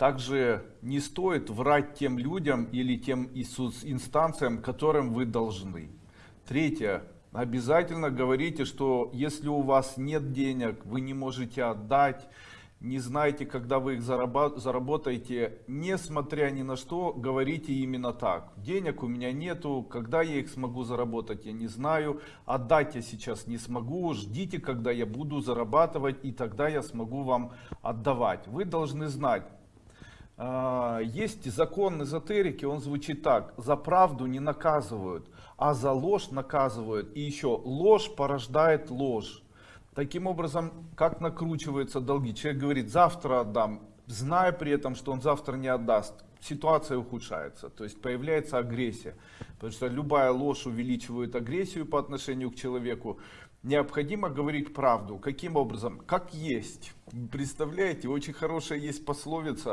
Также не стоит врать тем людям или тем инстанциям, которым вы должны. Третье. Обязательно говорите, что если у вас нет денег, вы не можете отдать, не знаете, когда вы их заработаете, несмотря ни на что, говорите именно так. Денег у меня нету, когда я их смогу заработать, я не знаю. Отдать я сейчас не смогу, ждите, когда я буду зарабатывать, и тогда я смогу вам отдавать. Вы должны знать, есть закон эзотерики, он звучит так. За правду не наказывают, а за ложь наказывают. И еще ложь порождает ложь. Таким образом, как накручиваются долги? Человек говорит, завтра отдам, зная при этом, что он завтра не отдаст. Ситуация ухудшается, то есть появляется агрессия. Потому что любая ложь увеличивает агрессию по отношению к человеку. Необходимо говорить правду. Каким образом? Как есть. Представляете, очень хорошая есть пословица.